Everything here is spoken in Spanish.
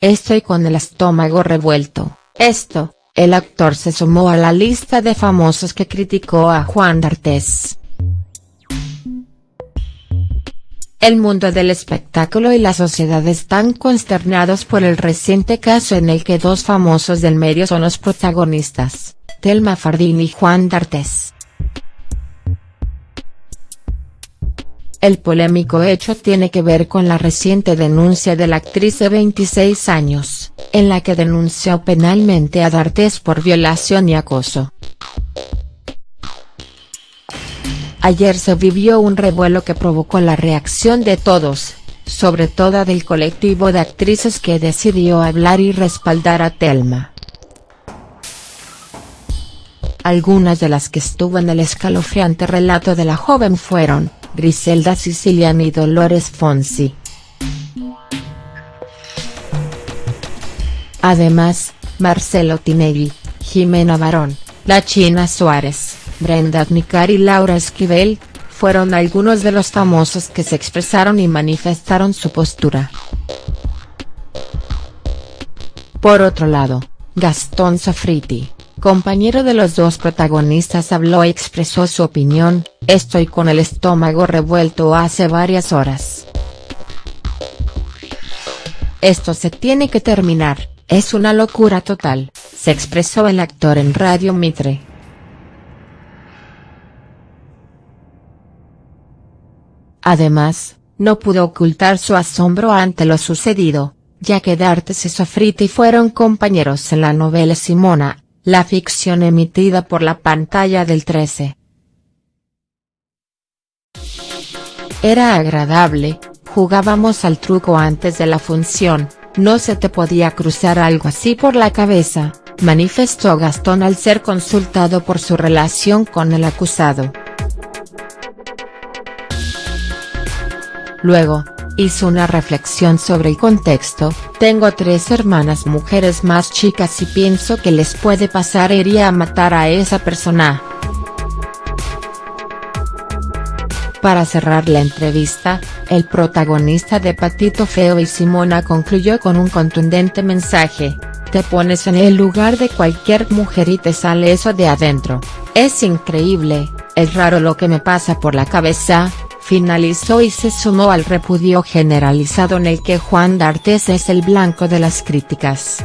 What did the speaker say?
Estoy con el estómago revuelto, esto, el actor se sumó a la lista de famosos que criticó a Juan D'Artes. El mundo del espectáculo y la sociedad están consternados por el reciente caso en el que dos famosos del medio son los protagonistas, Telma Fardín y Juan D'Artes. El polémico hecho tiene que ver con la reciente denuncia de la actriz de 26 años, en la que denunció penalmente a D'Artes por violación y acoso. Ayer se vivió un revuelo que provocó la reacción de todos, sobre todo del colectivo de actrices que decidió hablar y respaldar a Telma. Algunas de las que estuvo en el escalofriante relato de la joven fueron, Griselda Siciliani y Dolores Fonsi. Además, Marcelo Tinelli, Jimena Barón, La China Suárez, Brenda Nicar y Laura Esquivel, fueron algunos de los famosos que se expresaron y manifestaron su postura. Por otro lado, Gastón Sofriti, compañero de los dos protagonistas habló y expresó su opinión, estoy con el estómago revuelto hace varias horas. Esto se tiene que terminar, es una locura total, se expresó el actor en Radio Mitre. Además, no pudo ocultar su asombro ante lo sucedido, ya que D'Artes y Sofriti fueron compañeros en la novela Simona, la ficción emitida por la pantalla del 13. Era agradable, jugábamos al truco antes de la función, no se te podía cruzar algo así por la cabeza, manifestó Gastón al ser consultado por su relación con el acusado. Luego, hizo una reflexión sobre el contexto, tengo tres hermanas mujeres más chicas y pienso que les puede pasar iría a matar a esa persona. Para cerrar la entrevista, el protagonista de Patito Feo y Simona concluyó con un contundente mensaje, te pones en el lugar de cualquier mujer y te sale eso de adentro, es increíble, es raro lo que me pasa por la cabeza, finalizó y se sumó al repudio generalizado en el que Juan D'Artes es el blanco de las críticas.